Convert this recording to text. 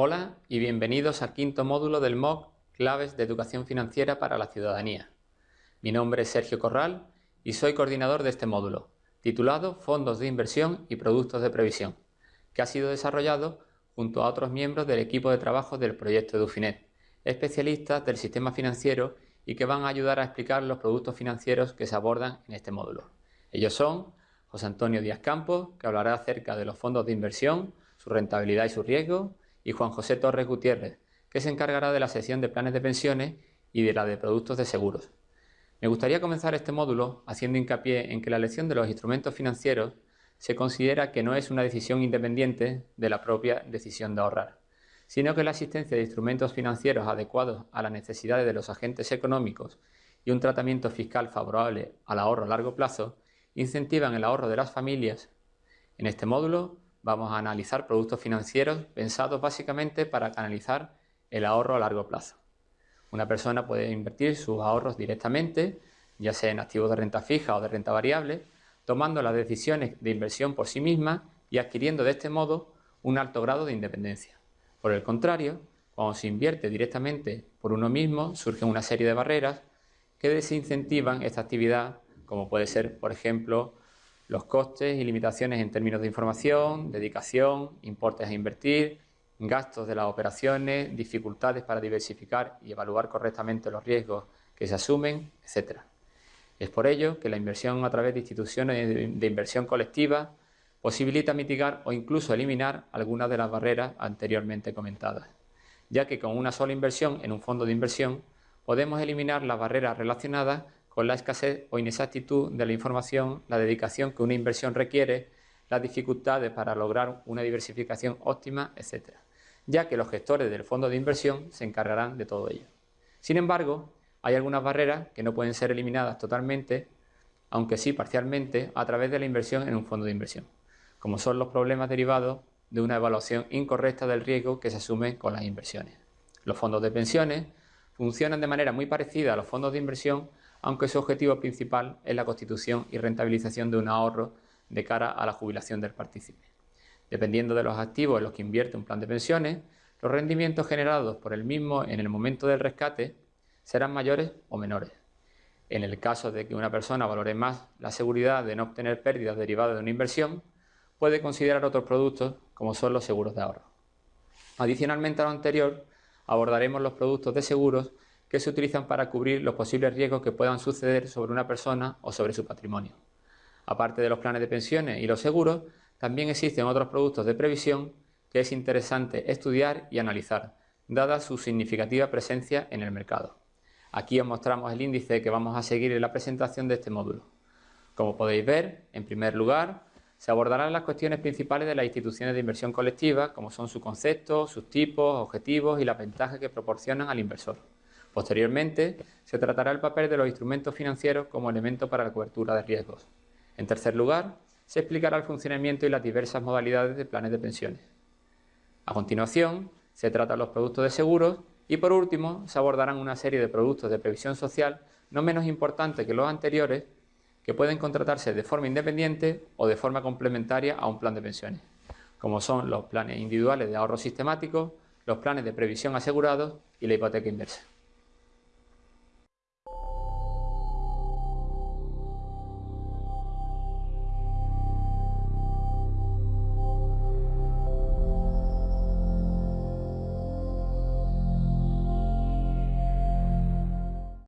Hola y bienvenidos al quinto módulo del MOOC Claves de Educación Financiera para la Ciudadanía. Mi nombre es Sergio Corral y soy coordinador de este módulo, titulado Fondos de Inversión y Productos de Previsión, que ha sido desarrollado junto a otros miembros del equipo de trabajo del proyecto Edufinet, especialistas del sistema financiero y que van a ayudar a explicar los productos financieros que se abordan en este módulo. Ellos son José Antonio Díaz Campos, que hablará acerca de los fondos de inversión, su rentabilidad y su riesgo, y Juan José Torres Gutiérrez, que se encargará de la sección de planes de pensiones y de la de productos de seguros. Me gustaría comenzar este módulo haciendo hincapié en que la elección de los instrumentos financieros se considera que no es una decisión independiente de la propia decisión de ahorrar, sino que la existencia de instrumentos financieros adecuados a las necesidades de los agentes económicos y un tratamiento fiscal favorable al ahorro a largo plazo incentivan el ahorro de las familias. En este módulo vamos a analizar productos financieros pensados básicamente para canalizar el ahorro a largo plazo. Una persona puede invertir sus ahorros directamente, ya sea en activos de renta fija o de renta variable, tomando las decisiones de inversión por sí misma y adquiriendo de este modo un alto grado de independencia. Por el contrario, cuando se invierte directamente por uno mismo, surgen una serie de barreras que desincentivan esta actividad, como puede ser, por ejemplo, los costes y limitaciones en términos de información, dedicación, importes a invertir, gastos de las operaciones, dificultades para diversificar y evaluar correctamente los riesgos que se asumen, etc. Es por ello que la inversión a través de instituciones de inversión colectiva posibilita mitigar o incluso eliminar algunas de las barreras anteriormente comentadas, ya que con una sola inversión en un fondo de inversión podemos eliminar las barreras relacionadas con la escasez o inexactitud de la información, la dedicación que una inversión requiere, las dificultades para lograr una diversificación óptima, etc., ya que los gestores del fondo de inversión se encargarán de todo ello. Sin embargo, hay algunas barreras que no pueden ser eliminadas totalmente, aunque sí parcialmente, a través de la inversión en un fondo de inversión, como son los problemas derivados de una evaluación incorrecta del riesgo que se asume con las inversiones. Los fondos de pensiones funcionan de manera muy parecida a los fondos de inversión aunque su objetivo principal es la constitución y rentabilización de un ahorro de cara a la jubilación del partícipe. Dependiendo de los activos en los que invierte un plan de pensiones, los rendimientos generados por el mismo en el momento del rescate serán mayores o menores. En el caso de que una persona valore más la seguridad de no obtener pérdidas derivadas de una inversión, puede considerar otros productos como son los seguros de ahorro. Adicionalmente a lo anterior, abordaremos los productos de seguros que se utilizan para cubrir los posibles riesgos que puedan suceder sobre una persona o sobre su patrimonio. Aparte de los planes de pensiones y los seguros, también existen otros productos de previsión que es interesante estudiar y analizar, dada su significativa presencia en el mercado. Aquí os mostramos el índice que vamos a seguir en la presentación de este módulo. Como podéis ver, en primer lugar, se abordarán las cuestiones principales de las instituciones de inversión colectiva, como son su concepto, sus tipos, objetivos y las ventajas que proporcionan al inversor. Posteriormente, se tratará el papel de los instrumentos financieros como elemento para la cobertura de riesgos. En tercer lugar, se explicará el funcionamiento y las diversas modalidades de planes de pensiones. A continuación, se tratan los productos de seguros y por último, se abordarán una serie de productos de previsión social no menos importantes que los anteriores que pueden contratarse de forma independiente o de forma complementaria a un plan de pensiones, como son los planes individuales de ahorro sistemático, los planes de previsión asegurados y la hipoteca inversa.